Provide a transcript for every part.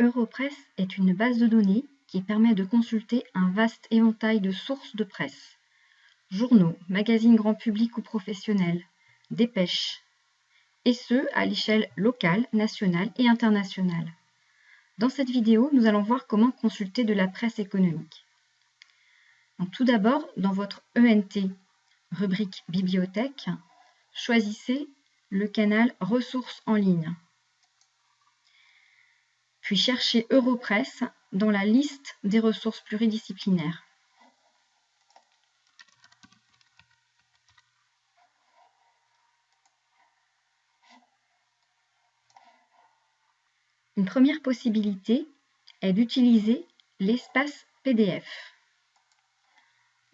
Europress est une base de données qui permet de consulter un vaste éventail de sources de presse. Journaux, magazines grand public ou professionnels, dépêches, et ce à l'échelle locale, nationale et internationale. Dans cette vidéo, nous allons voir comment consulter de la presse économique. tout d'abord, dans votre ENT, rubrique Bibliothèque, choisissez le canal Ressources en ligne. Puis cherchez Europress dans la liste des ressources pluridisciplinaires. Une première possibilité est d'utiliser l'espace PDF.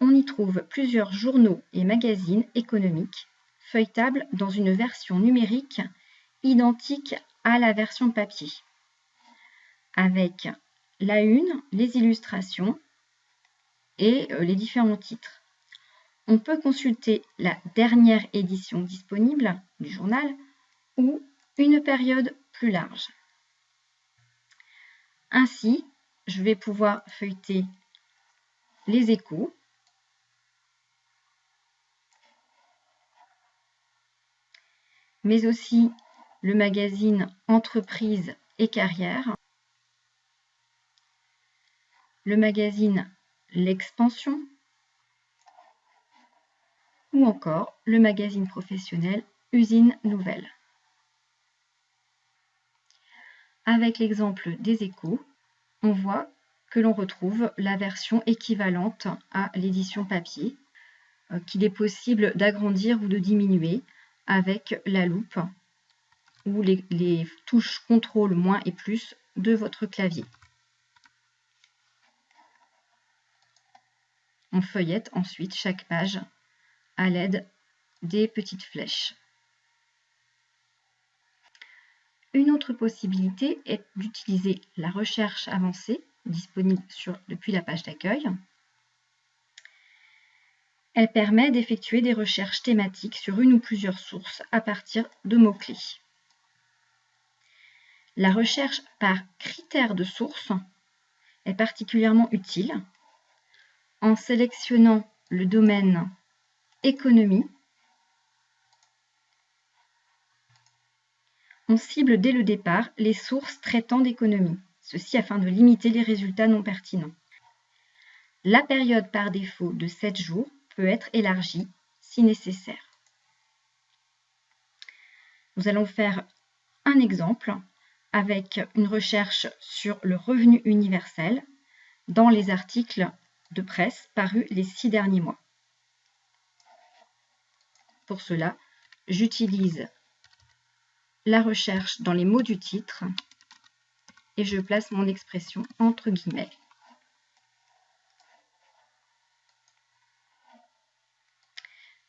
On y trouve plusieurs journaux et magazines économiques feuilletables dans une version numérique identique à la version papier, avec la une, les illustrations et euh, les différents titres. On peut consulter la dernière édition disponible du journal ou une période plus large. Ainsi, je vais pouvoir feuilleter les échos, mais aussi le magazine Entreprise et Carrière, le magazine L'Expansion ou encore le magazine professionnel Usine Nouvelle. Avec l'exemple des échos, on voit que l'on retrouve la version équivalente à l'édition papier, euh, qu'il est possible d'agrandir ou de diminuer avec la loupe ou les, les touches CTRL moins et plus de votre clavier. Feuillette ensuite chaque page à l'aide des petites flèches. Une autre possibilité est d'utiliser la recherche avancée disponible depuis la page d'accueil. Elle permet d'effectuer des recherches thématiques sur une ou plusieurs sources à partir de mots-clés. La recherche par critères de source est particulièrement utile en sélectionnant le domaine économie On cible dès le départ les sources traitant d'économie, ceci afin de limiter les résultats non pertinents. La période par défaut de 7 jours peut être élargie si nécessaire. Nous allons faire un exemple avec une recherche sur le revenu universel dans les articles de presse parus les six derniers mois. Pour cela, j'utilise la recherche dans les mots du titre et je place mon expression entre guillemets.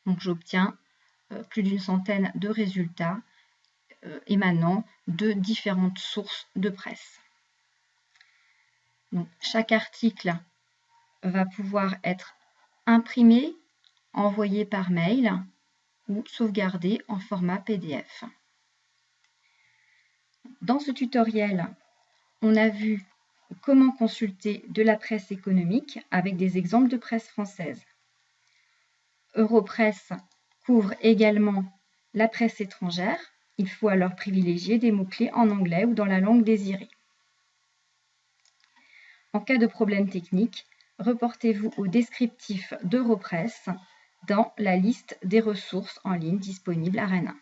Donc j'obtiens euh, plus d'une centaine de résultats euh, émanant de différentes sources de presse. Donc, chaque article va pouvoir être imprimé, envoyé par mail ou sauvegardé en format PDF. Dans ce tutoriel, on a vu comment consulter de la presse économique avec des exemples de presse française. Europress couvre également la presse étrangère. Il faut alors privilégier des mots-clés en anglais ou dans la langue désirée. En cas de problème technique, reportez-vous au descriptif d'Europress dans la liste des ressources en ligne disponibles à Rennes.